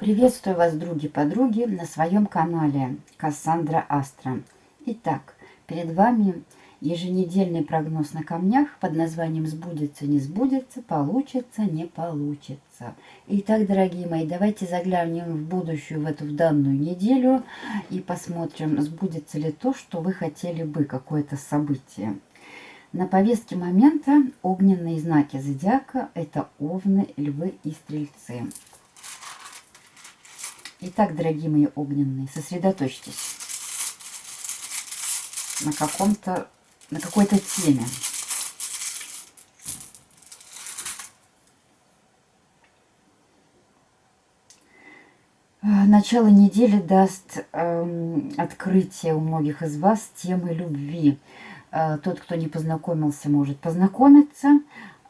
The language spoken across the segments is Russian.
Приветствую вас, други-подруги, на своем канале Кассандра Астра. Итак, перед вами еженедельный прогноз на камнях под названием «Сбудется, не сбудется, получится, не получится». Итак, дорогие мои, давайте заглянем в будущую, в эту в данную неделю и посмотрим, сбудется ли то, что вы хотели бы, какое-то событие. На повестке момента огненные знаки зодиака – это овны, львы и стрельцы. Итак, дорогие мои огненные, сосредоточьтесь на каком-то, на какой-то теме. Начало недели даст э, открытие у многих из вас темы любви. Э, тот, кто не познакомился, может познакомиться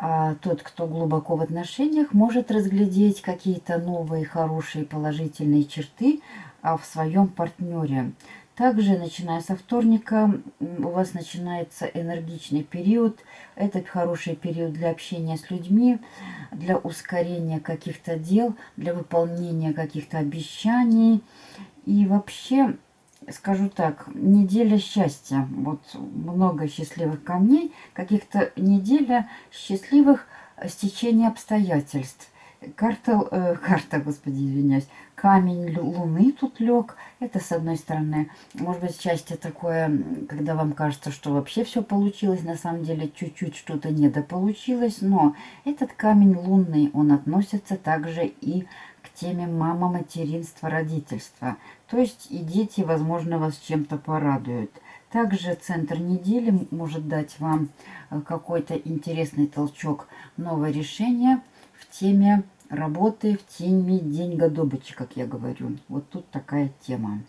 а тот, кто глубоко в отношениях, может разглядеть какие-то новые, хорошие, положительные черты а, в своем партнере. Также, начиная со вторника, у вас начинается энергичный период. Это хороший период для общения с людьми, для ускорения каких-то дел, для выполнения каких-то обещаний. И вообще скажу так, неделя счастья. Вот много счастливых камней, каких-то неделя счастливых стечений обстоятельств. Карта, э, карта, господи, извиняюсь, камень луны тут лег. Это с одной стороны, может быть, счастье такое, когда вам кажется, что вообще все получилось, на самом деле чуть-чуть что-то недополучилось. Но этот камень лунный, он относится также и к теме мама, материнство, родительство. То есть и дети, возможно, вас чем-то порадуют. Также центр недели может дать вам э, какой-то интересный толчок, новое решение в теме работы, в теме деньгодобычи, как я говорю. Вот тут такая тема.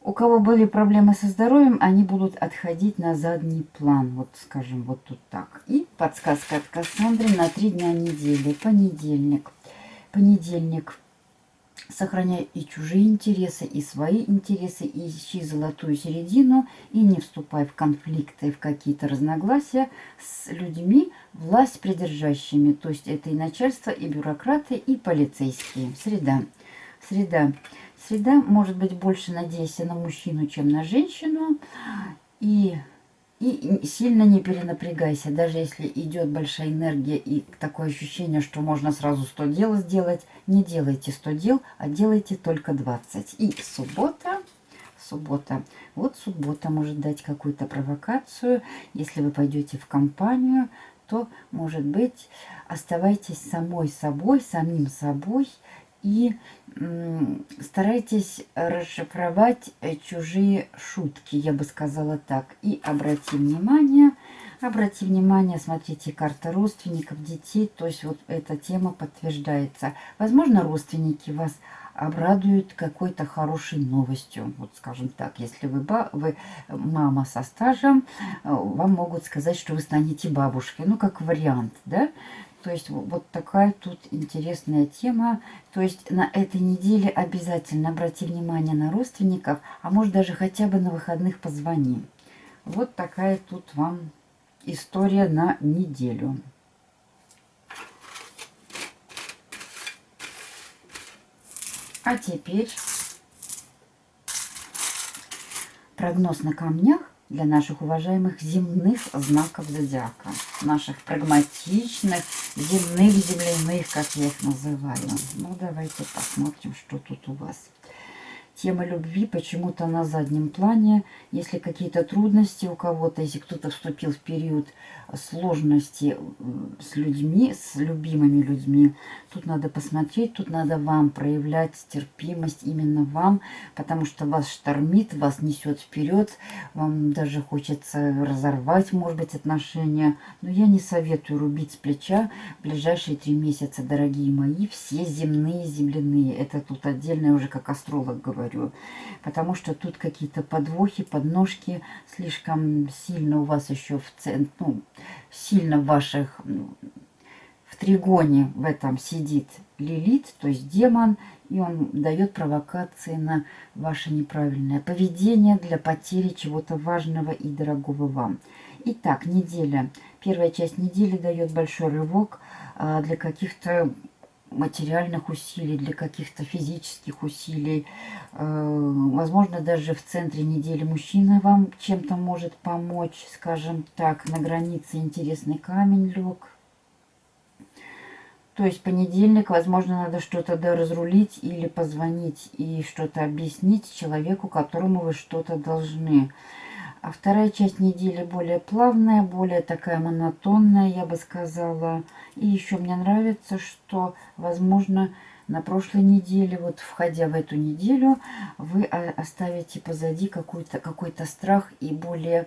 У кого были проблемы со здоровьем, они будут отходить на задний план. Вот, скажем, вот тут так. И подсказка от Кассандры на три дня недели. Понедельник – понедельник. Сохраняй и чужие интересы, и свои интересы, и ищи золотую середину, и не вступай в конфликты, в какие-то разногласия с людьми, власть придержащими. То есть это и начальство, и бюрократы, и полицейские. Среда. Среда. Среда может быть больше надейся на мужчину, чем на женщину. И и сильно не перенапрягайся, даже если идет большая энергия и такое ощущение, что можно сразу 100 дел сделать, не делайте 100 дел, а делайте только 20. И суббота, суббота, вот суббота может дать какую-то провокацию. Если вы пойдете в компанию, то, может быть, оставайтесь самой собой, самим собой и старайтесь расшифровать э, чужие шутки, я бы сказала так. И обрати внимание, обрати внимание, смотрите, карта родственников, детей, то есть вот эта тема подтверждается. Возможно, родственники вас обрадуют какой-то хорошей новостью. Вот скажем так, если вы, ба вы мама со стажем, э, вам могут сказать, что вы станете бабушкой. Ну, как вариант, да? То есть вот такая тут интересная тема. То есть на этой неделе обязательно обрати внимание на родственников, а может даже хотя бы на выходных позвони. Вот такая тут вам история на неделю. А теперь прогноз на камнях для наших уважаемых земных знаков зодиака. Наших прагматичных, земных, земляных, как я их называю. Ну, давайте посмотрим, что тут у вас. Тема любви почему-то на заднем плане. Если какие-то трудности у кого-то, если кто-то вступил в период сложности с людьми, с любимыми людьми, тут надо посмотреть, тут надо вам проявлять терпимость именно вам, потому что вас штормит, вас несет вперед, вам даже хочется разорвать, может быть, отношения. Но я не советую рубить с плеча ближайшие три месяца, дорогие мои, все земные, земляные. Это тут отдельно уже как астролог говорю, потому что тут какие-то подвохи, подножки слишком сильно у вас еще в центре, ну, сильно в ваших в тригоне в этом сидит Лилит, то есть демон, и он дает провокации на ваше неправильное поведение для потери чего-то важного и дорогого вам. Итак, неделя. Первая часть недели дает большой рывок а, для каких-то материальных усилий, для каких-то физических усилий. Э, возможно, даже в центре недели мужчина вам чем-то может помочь, скажем так, на границе интересный камень лег. То есть понедельник, возможно, надо что-то доразрулить или позвонить и что-то объяснить человеку, которому вы что-то должны. А вторая часть недели более плавная, более такая монотонная, я бы сказала. И еще мне нравится, что, возможно, на прошлой неделе, вот входя в эту неделю, вы оставите позади какой-то какой, -то, страх и более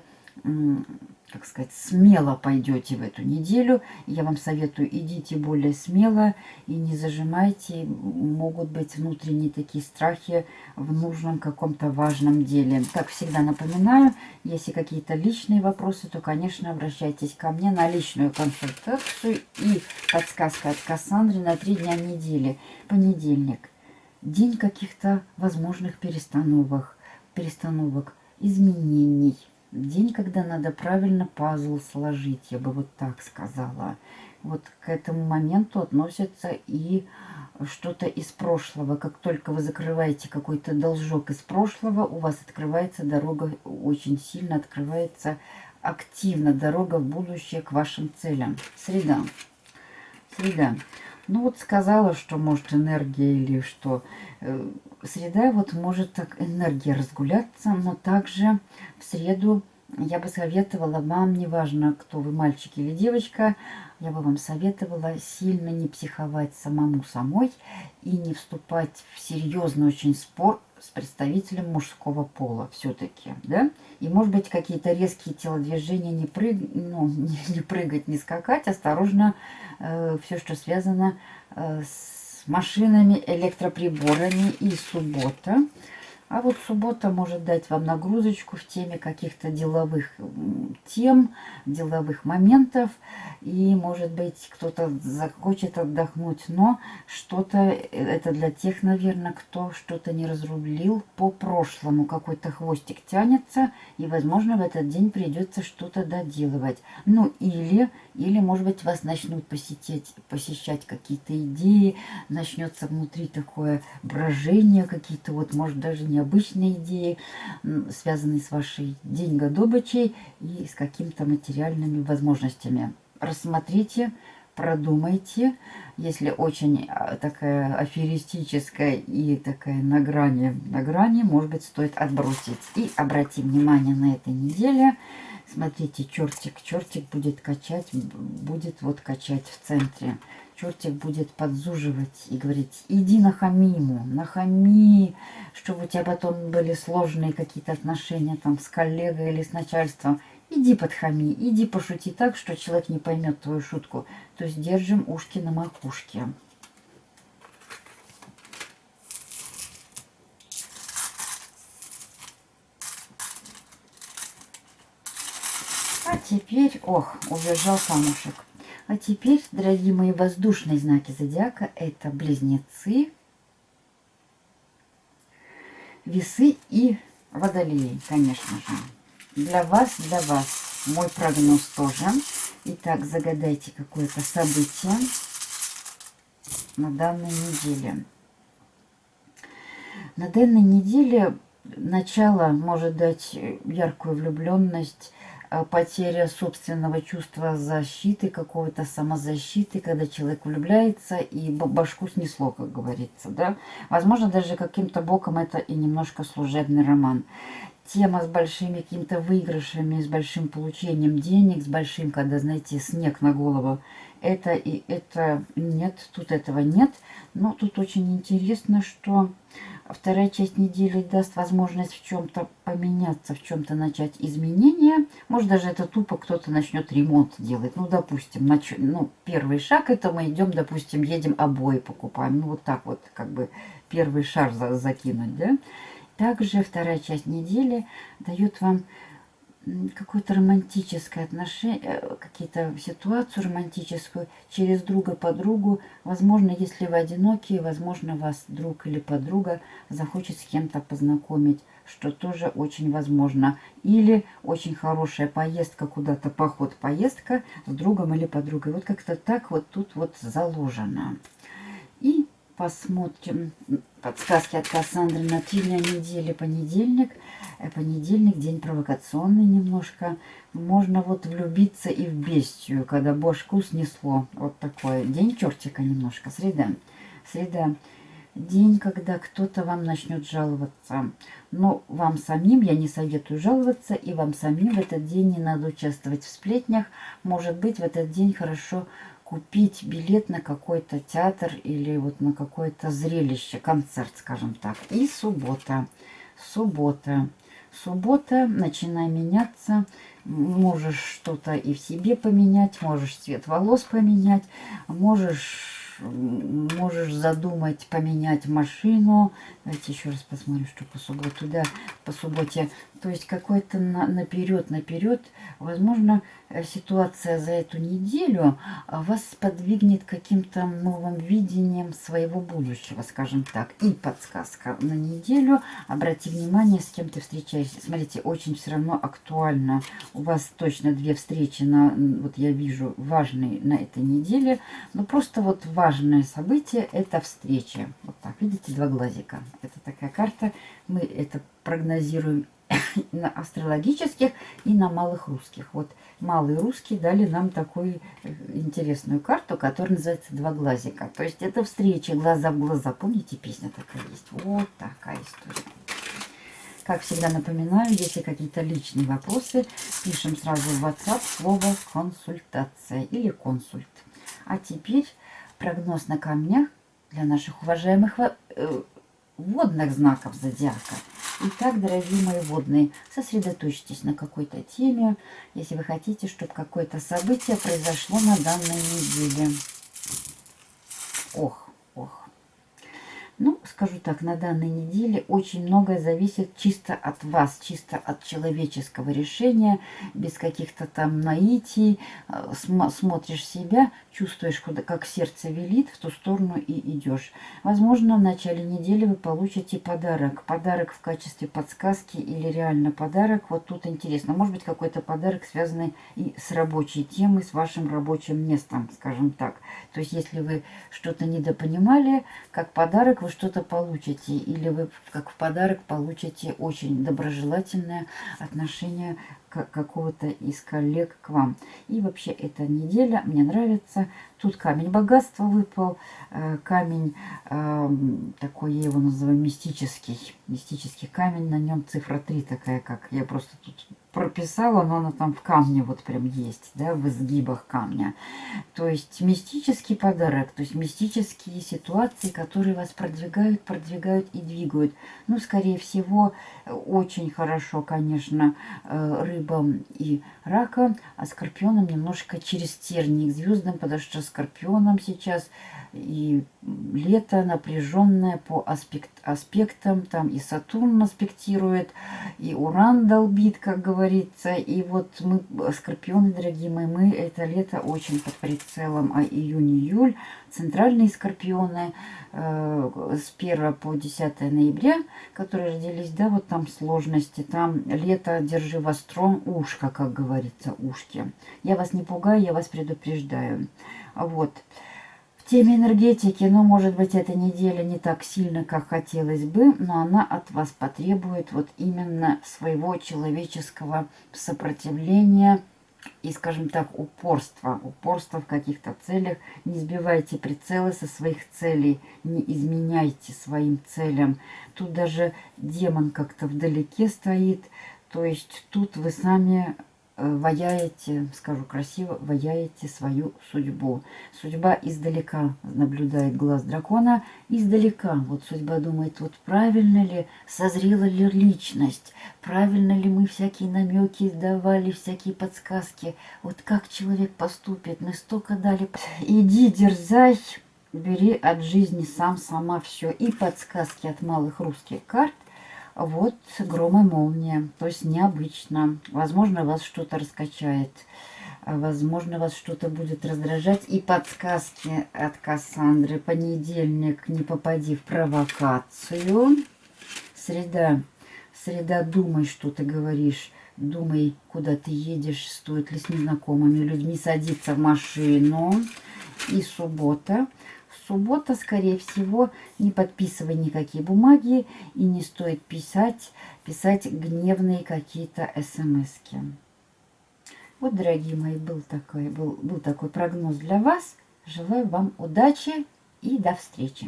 как сказать, смело пойдете в эту неделю. Я вам советую, идите более смело и не зажимайте. Могут быть внутренние такие страхи в нужном каком-то важном деле. Как всегда напоминаю, если какие-то личные вопросы, то, конечно, обращайтесь ко мне на личную консультацию и подсказка от Кассандры на три дня недели. Понедельник. День каких-то возможных перестановок, перестановок, изменений День, когда надо правильно пазл сложить, я бы вот так сказала. Вот к этому моменту относится и что-то из прошлого. Как только вы закрываете какой-то должок из прошлого, у вас открывается дорога, очень сильно открывается активно дорога в будущее к вашим целям. Среда. Среда. Ну вот сказала, что может энергия или что. Э, среда вот может так энергия разгуляться, но также в среду я бы советовала вам, неважно, кто вы, мальчик или девочка, я бы вам советовала сильно не психовать самому самой и не вступать в серьезный очень спор с представителем мужского пола все-таки, да? И, может быть, какие-то резкие телодвижения, не, прыг... ну, не, не прыгать, не скакать, осторожно, э, все, что связано э, с машинами, электроприборами и суббота. А вот суббота может дать вам нагрузочку в теме каких-то деловых тем, деловых моментов. И, может быть, кто-то захочет отдохнуть, но что-то, э, это для тех, наверное, кто что-то не разрулил по прошлому. Какой-то хвостик тянется, и, возможно, в этот день придется что-то доделывать. Ну, или, или, может быть, вас начнут посетить, посещать какие-то идеи, начнется внутри такое брожение, какие-то вот, может, даже не необычные идеи, связанные с вашей деньгодобычей и с какими-то материальными возможностями. Рассмотрите, продумайте. Если очень а, такая аферистическая и такая на грани, на грани, может быть, стоит отбросить. И обратим внимание на этой неделе. Смотрите, чертик, чертик будет качать, будет вот качать в центре чертик будет подзуживать и говорить, иди нахами ему, нахами, чтобы у тебя потом были сложные какие-то отношения там с коллегой или с начальством. Иди подхами, иди пошути так, что человек не поймет твою шутку. То есть держим ушки на макушке. А теперь, ох, убежал камушек. А теперь, дорогие мои воздушные знаки зодиака, это близнецы, весы и водолеи, конечно же. Для вас, для вас мой прогноз тоже. Итак, загадайте какое-то событие на данной неделе. На данной неделе начало может дать яркую влюбленность, потеря собственного чувства защиты, какого-то самозащиты, когда человек влюбляется и башку снесло, как говорится, да. Возможно, даже каким-то боком это и немножко служебный роман. Тема с большими какими-то выигрышами, с большим получением денег, с большим, когда, знаете, снег на голову. Это и это нет, тут этого нет. Но тут очень интересно, что Вторая часть недели даст возможность в чем-то поменяться, в чем-то начать изменения. Может, даже это тупо кто-то начнет ремонт делать. Ну, допустим, нач... ну, первый шаг это мы идем, допустим, едем обои покупаем. Ну, вот так вот, как бы первый шар за закинуть, да. Также вторая часть недели дает вам какое-то романтическое отношение, э, какие-то ситуацию романтическую через друга подругу. Возможно, если вы одиноки, возможно, вас друг или подруга захочет с кем-то познакомить, что тоже очень возможно. Или очень хорошая поездка куда-то, поход, поездка с другом или подругой. Вот как-то так вот тут вот заложено. И посмотрим подсказки от Кассандры на дня недели. Понедельник. Э, понедельник, день провокационный немножко. Можно вот влюбиться и в бестию, когда бошку снесло. Вот такой день чертика немножко. Среда. Среда. День, когда кто-то вам начнет жаловаться. Но вам самим я не советую жаловаться, и вам самим в этот день не надо участвовать в сплетнях. Может быть, в этот день хорошо купить билет на какой-то театр или вот на какое-то зрелище, концерт, скажем так. И суббота. Суббота. Суббота, начинай меняться. Можешь что-то и в себе поменять, можешь цвет волос поменять, можешь можешь задумать поменять машину. Давайте еще раз посмотрим, что по субботу. Да, по субботе. То есть какой-то на, наперед, наперед. Возможно, э, ситуация за эту неделю а, вас подвигнет каким-то новым видением своего будущего, скажем так. И подсказка на неделю. Обрати внимание, с кем ты встречаешься. Смотрите, очень все равно актуально. У вас точно две встречи, на, вот я вижу, важные на этой неделе. Но просто вот важно важное событие – это встреча. Вот так, видите, два глазика. Это такая карта. Мы это прогнозируем на астрологических и на малых русских. Вот малые русские дали нам такую э, интересную карту, которая называется «Два глазика». То есть это встреча глаза в глаза. Помните, песня такая есть? Вот такая история. Как всегда напоминаю, если какие-то личные вопросы, пишем сразу в WhatsApp слово «консультация» или «консульт». А теперь прогноз на камнях для наших уважаемых э, водных знаков зодиака. Итак, дорогие мои водные, сосредоточьтесь на какой-то теме, если вы хотите, чтобы какое-то событие произошло на данной неделе. Ох, ну, скажу так, на данной неделе очень многое зависит чисто от вас, чисто от человеческого решения, без каких-то там наитий. Э, смотришь себя, чувствуешь, куда, как сердце велит, в ту сторону и идешь. Возможно, в начале недели вы получите подарок. Подарок в качестве подсказки или реально подарок. Вот тут интересно. Может быть, какой-то подарок, связанный и с рабочей темой, с вашим рабочим местом, скажем так. То есть, если вы что-то недопонимали, как подарок вы что-то получите, или вы как в подарок получите очень доброжелательное отношение какого-то из коллег к вам. И вообще эта неделя мне нравится. Тут камень богатства выпал, э, камень эм, такой, я его называю мистический, мистический камень, на нем цифра 3 такая, как я просто тут прописала, но она там в камне вот прям есть, да, в изгибах камня. То есть мистический подарок, то есть мистические ситуации, которые вас продвигают, продвигают и двигают. Ну, скорее всего, очень хорошо, конечно, э, рыбам и ракам, а скорпионам немножко через терник звездам, потому что скорпионам сейчас и лето напряженное по аспект, аспектам, там и Сатурн аспектирует, и Уран долбит, как говорится, и вот мы, скорпионы, дорогие мои, мы это лето очень под прицелом, а июнь-июль, центральные скорпионы э, с 1 по 10 ноября, которые родились, да, вот там сложности, там лето, держи востро, ушко, как говорится, ушки. Я вас не пугаю, я вас предупреждаю. Вот теме энергетики, ну, может быть, эта неделя не так сильно, как хотелось бы, но она от вас потребует вот именно своего человеческого сопротивления и, скажем так, упорства. Упорства в каких-то целях. Не сбивайте прицелы со своих целей, не изменяйте своим целям. Тут даже демон как-то вдалеке стоит, то есть тут вы сами ваяете, скажу красиво, ваяете свою судьбу. Судьба издалека наблюдает глаз дракона, издалека. Вот судьба думает, вот правильно ли, созрела ли личность, правильно ли мы всякие намеки давали, всякие подсказки. Вот как человек поступит, мы столько дали. Иди, дерзай, бери от жизни сам, сама все. И подсказки от малых русских карт вот гром и молния, то есть необычно. Возможно, вас что-то раскачает, возможно, вас что-то будет раздражать. И подсказки от Кассандры. Понедельник, не попади в провокацию. Среда, среда, думай, что ты говоришь. Думай, куда ты едешь, стоит ли с незнакомыми людьми садиться в машину. И суббота. Суббота, скорее всего, не подписывай никакие бумаги и не стоит писать, писать гневные какие-то смс -ки. Вот, дорогие мои, был такой, был, был такой прогноз для вас. Желаю вам удачи и до встречи.